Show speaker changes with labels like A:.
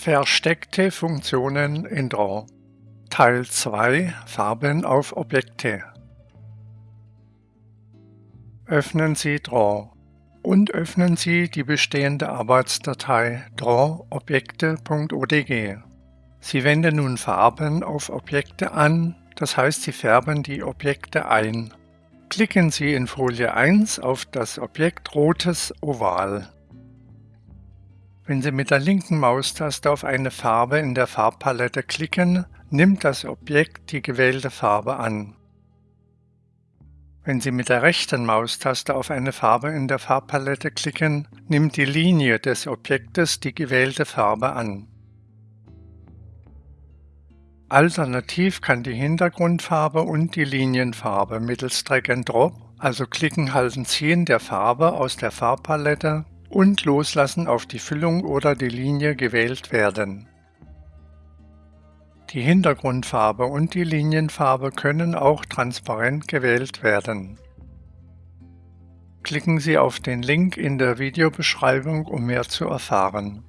A: Versteckte Funktionen in Draw Teil 2 Farben auf Objekte Öffnen Sie Draw und öffnen Sie die bestehende Arbeitsdatei drawobjekte.odg. Sie wenden nun Farben auf Objekte an, das heißt Sie färben die Objekte ein. Klicken Sie in Folie 1 auf das Objekt Rotes Oval. Wenn Sie mit der linken Maustaste auf eine Farbe in der Farbpalette klicken, nimmt das Objekt die gewählte Farbe an. Wenn Sie mit der rechten Maustaste auf eine Farbe in der Farbpalette klicken, nimmt die Linie des Objektes die gewählte Farbe an. Alternativ kann die Hintergrundfarbe und die Linienfarbe mittels Drag and Drop, also Klicken, Halten, Ziehen der Farbe aus der Farbpalette und Loslassen auf die Füllung oder die Linie gewählt werden. Die Hintergrundfarbe und die Linienfarbe können auch transparent gewählt werden. Klicken Sie auf den Link in der Videobeschreibung, um mehr zu erfahren.